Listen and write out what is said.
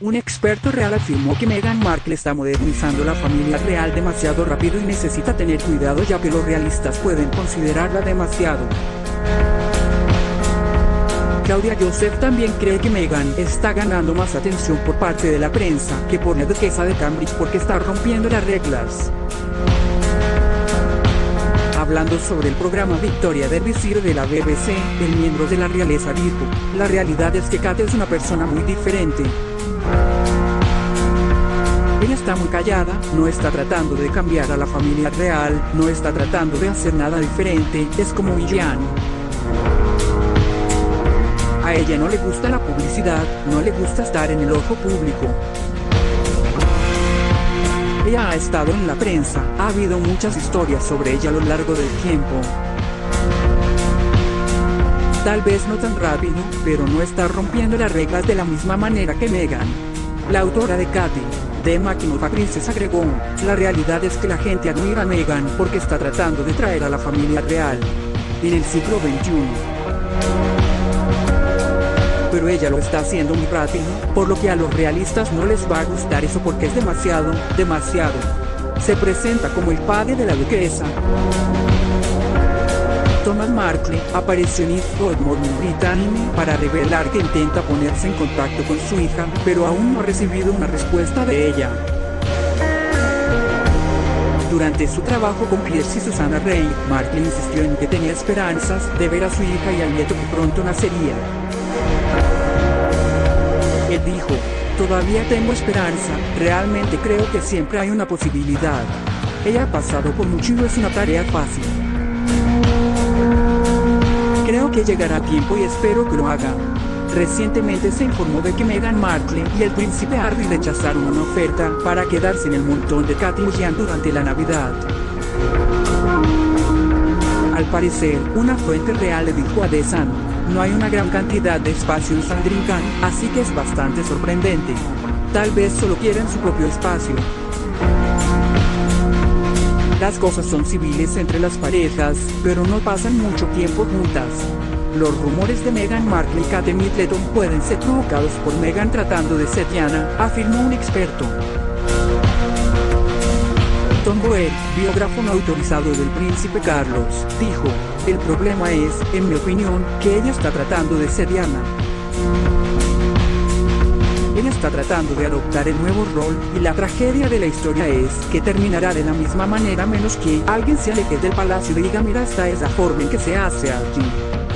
Un experto real afirmó que Meghan Markle está modernizando la familia real demasiado rápido y necesita tener cuidado ya que los realistas pueden considerarla demasiado. Claudia Joseph también cree que Meghan está ganando más atención por parte de la prensa que por la duquesa de Cambridge porque está rompiendo las reglas. Hablando sobre el programa Victoria del Visir de la BBC, el miembro de la realeza dijo, la realidad es que Kate es una persona muy diferente. Ella está muy callada, no está tratando de cambiar a la familia real, no está tratando de hacer nada diferente, es como William. A ella no le gusta la publicidad, no le gusta estar en el ojo público. Ella ha estado en la prensa, ha habido muchas historias sobre ella a lo largo del tiempo. Tal vez no tan rápido, pero no está rompiendo las reglas de la misma manera que Megan. La autora de Katy, de Maquinova Princess agregó, la realidad es que la gente admira a Megan porque está tratando de traer a la familia real. En el siglo XXI pero ella lo está haciendo muy rápido, por lo que a los realistas no les va a gustar eso porque es demasiado, demasiado. Se presenta como el padre de la duquesa. Thomas Markle apareció en East Morning Britannia para revelar que intenta ponerse en contacto con su hija, pero aún no ha recibido una respuesta de ella. Durante su trabajo con Pierce y Susana Rey, Markle insistió en que tenía esperanzas de ver a su hija y al nieto que pronto nacería. Él dijo, todavía tengo esperanza, realmente creo que siempre hay una posibilidad. Ella ha pasado por mucho y no es una tarea fácil. Llegará a tiempo y espero que lo haga. Recientemente se informó de que Meghan Markle y el príncipe Harry rechazaron una oferta para quedarse en el montón de Katy durante la Navidad. Al parecer, una fuente real le dijo a The Sun, no hay una gran cantidad de espacio en Sandringham, así que es bastante sorprendente. Tal vez solo quieren su propio espacio. Las cosas son civiles entre las parejas, pero no pasan mucho tiempo juntas. Los rumores de Meghan Markle y Kate Middleton pueden ser provocados por Meghan tratando de ser Diana, afirmó un experto. Tom Boer, biógrafo no autorizado del príncipe Carlos, dijo, el problema es, en mi opinión, que ella está tratando de ser Diana. Ella está tratando de adoptar el nuevo rol, y la tragedia de la historia es que terminará de la misma manera menos que alguien se aleje del palacio y diga mira esta es la forma en que se hace aquí.